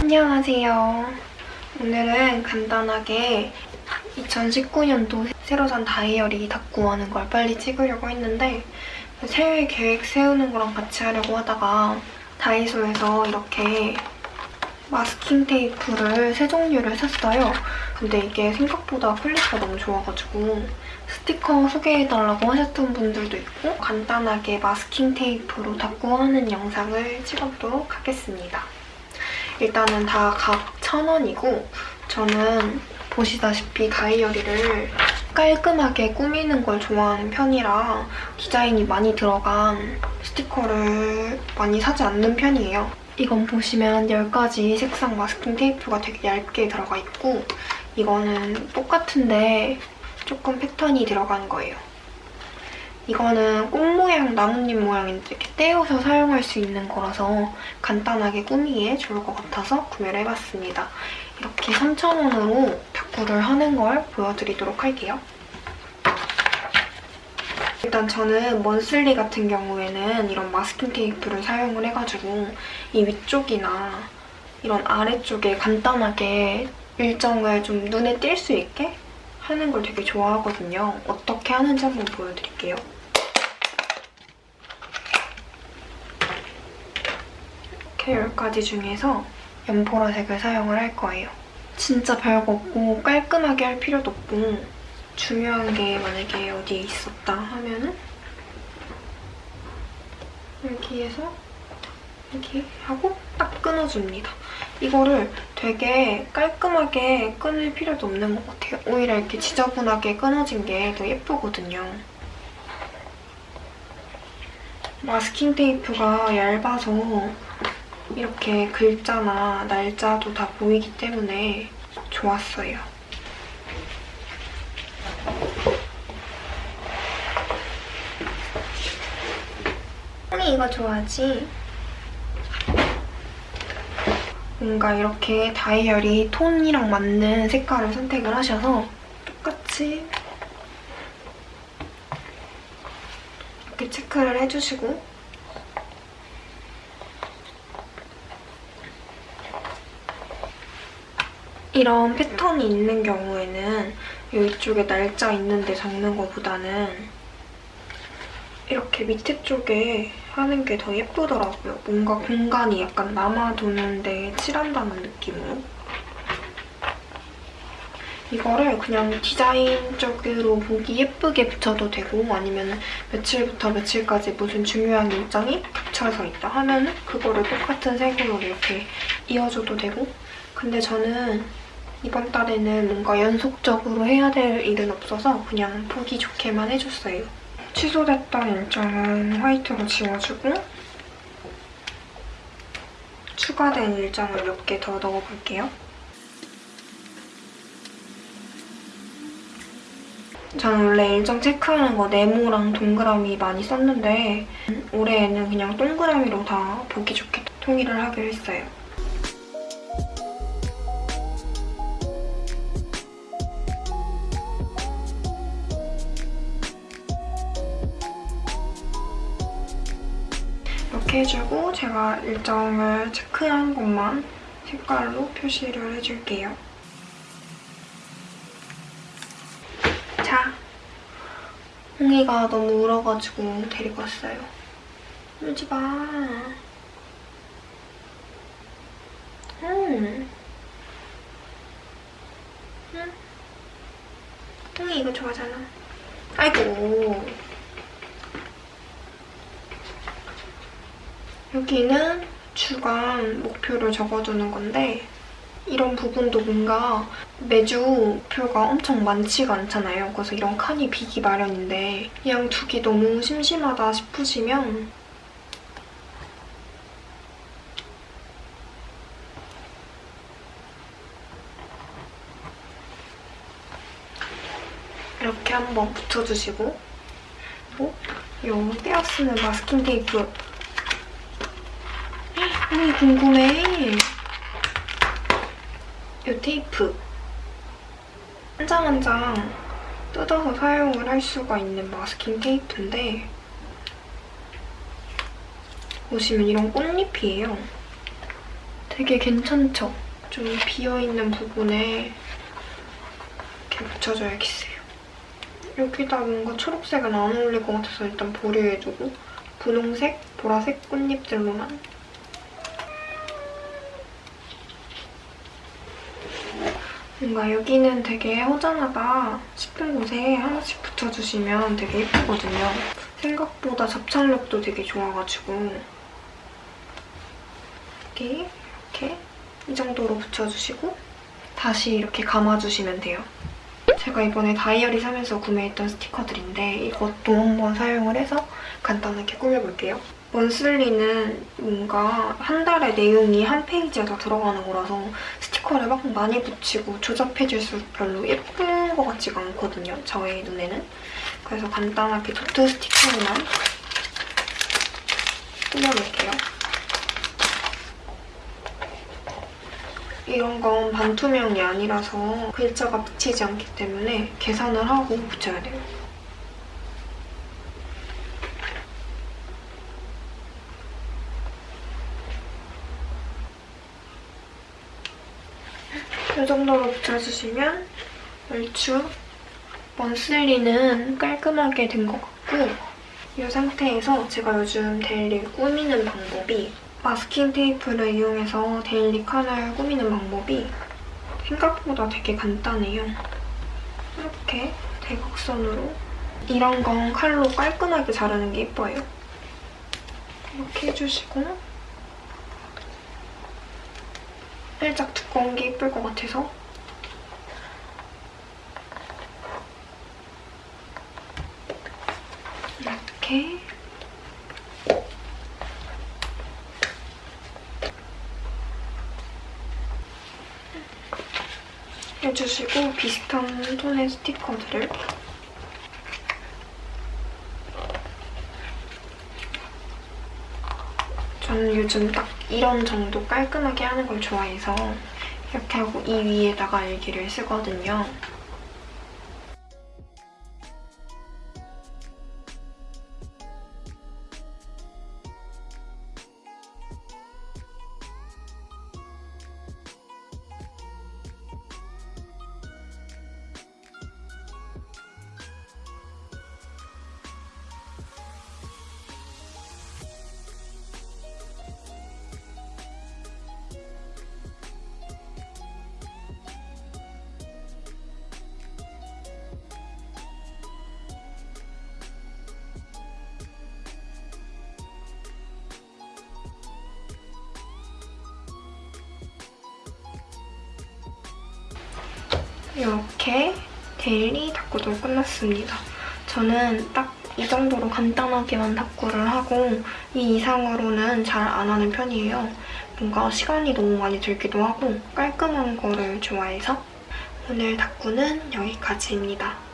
안녕하세요. 오늘은 간단하게 2019년도 새로 산 다이어리 다꾸 하는 걸 빨리 찍으려고 했는데 새해 계획 세우는 거랑 같이 하려고 하다가 다이소에서 이렇게 마스킹 테이프를 세 종류를 샀어요. 근데 이게 생각보다 quality가 너무 좋아가지고 스티커 소개해달라고 하셨던 분들도 있고 간단하게 마스킹 테이프로 다꾸 하는 영상을 찍어보도록 하겠습니다. 일단은 다 각 1,000원이고 저는 보시다시피 다이어리를 깔끔하게 꾸미는 걸 좋아하는 편이라 디자인이 많이 들어간 스티커를 많이 사지 않는 편이에요. 이건 보시면 10가지 색상 마스킹 테이프가 되게 얇게 들어가 있고 이거는 똑같은데 조금 패턴이 들어간 거예요. 이거는 꽃 모양, 나뭇잎 모양인데 이렇게 떼어서 사용할 수 있는 거라서 간단하게 꾸미기에 좋을 것 같아서 구매를 해봤습니다. 이렇게 3,000원으로 탁구를 하는 걸 보여드리도록 할게요. 일단 저는 먼슬리 같은 경우에는 이런 마스킹 테이프를 사용을 해가지고 이 위쪽이나 이런 아래쪽에 간단하게 일정을 좀 눈에 띌 수 있게 하는 걸 되게 좋아하거든요. 어떻게 하는지 한번 보여드릴게요. 10가지 중에서 연보라색을 사용을 할 거예요. 진짜 별거 없고 깔끔하게 할 필요도 없고 중요한 게 만약에 어디에 있었다 하면은 여기에서 이렇게 하고 딱 끊어줍니다. 이거를 되게 깔끔하게 끊을 필요도 없는 것 같아요. 오히려 이렇게 지저분하게 끊어진 게 더 예쁘거든요. 마스킹 테이프가 얇아서 이렇게 글자나 날짜도 다 보이기 때문에 좋았어요. 형이 이거 좋아하지? 뭔가 이렇게 다이어리 톤이랑 맞는 색깔을 선택을 하셔서 똑같이 이렇게 체크를 해주시고 이런 패턴이 있는 경우에는 이쪽에 날짜 있는데 적는 것보다는 이렇게 밑에 쪽에 하는 게 더 예쁘더라고요. 뭔가 공간이 약간 남아도는데 칠한다는 느낌으로. 이거를 그냥 디자인적으로 보기 예쁘게 붙여도 되고 아니면 며칠부터 며칠까지 무슨 중요한 일정이 겹쳐서 있다 하면 그거를 똑같은 색으로 이렇게 이어줘도 되고 근데 저는 이번 달에는 뭔가 연속적으로 해야 될 일은 없어서 그냥 보기 좋게만 해줬어요. 취소됐던 일정은 화이트로 지워주고 추가된 일정을 몇 개 더 넣어볼게요. 저는 원래 일정 체크하는 거 네모랑 동그라미 많이 썼는데 올해에는 그냥 동그라미로 다 보기 좋게 통일을 하기로 했어요. 해주고 제가 일정을 체크한 것만 색깔로 표시를 해줄게요. 자, 홍이가 너무 울어가지고 데리고 왔어요. 울지 마. 음. 응? 홍이 이거 좋아하잖아. 아이고. 여기는 주간 목표를 적어두는 건데 이런 부분도 뭔가 매주 목표가 엄청 많지가 않잖아요. 그래서 이런 칸이 비기 마련인데 그냥 두기 너무 심심하다 싶으시면 이렇게 한번 붙여주시고 또 이 떼어 쓰는 마스킹 테이프 언니 궁금해. 이 테이프. 한 장 한 장 뜯어서 사용을 할 수가 있는 마스킹 테이프인데 보시면 이런 꽃잎이에요. 되게 괜찮죠? 좀 비어있는 부분에 이렇게 붙여줘야겠어요. 여기다 뭔가 초록색은 안 어울릴 것 같아서 일단 보류해주고 분홍색, 보라색 꽃잎들로만 뭔가 여기는 되게 허전하다 싶은 곳에 하나씩 붙여주시면 되게 예쁘거든요. 생각보다 접착력도 되게 좋아가지고 이렇게 이렇게 이 정도로 붙여주시고 다시 이렇게 감아주시면 돼요. 제가 이번에 다이어리 사면서 구매했던 스티커들인데 이것도 한번 사용을 해서 간단하게 꾸며볼게요. 먼슬리는 뭔가 한 달에 내용이 한 페이지에 다 들어가는 거라서 스티커를 막 많이 붙이고 조잡해질수록 별로 예쁜 것 같지가 않거든요, 저의 눈에는. 그래서 간단하게 도트 스티커로만 꾸며볼게요. 이런 건 반투명이 아니라서 글자가 비치지 않기 때문에 계산을 하고 붙여야 돼요. 이 정도로 붙여주시면 얼추 monthly는 깔끔하게 된 것 같고 이 상태에서 제가 요즘 daily 꾸미는 방법이 마스킹 테이프를 이용해서 daily 칸을 꾸미는 방법이 생각보다 되게 간단해요. 이렇게 대각선으로 이런 건 칼로 깔끔하게 자르는 게 예뻐요. 이렇게 해주시고 살짝 두꺼운 게 예쁠 것 같아서. 이렇게. 해주시고 비슷한 톤의 스티커들을. 저는 요즘 딱 이런 정도 깔끔하게 하는 걸 좋아해서 이렇게 하고 이 위에다가 일기를 쓰거든요. 이렇게 데일리 닦고도 끝났습니다. 저는 딱 이 정도로 간단하게만 닦고를 하고 이 이상으로는 잘 안 하는 편이에요. 뭔가 시간이 너무 많이 들기도 하고 깔끔한 거를 좋아해서 오늘 닦고는 여기까지입니다.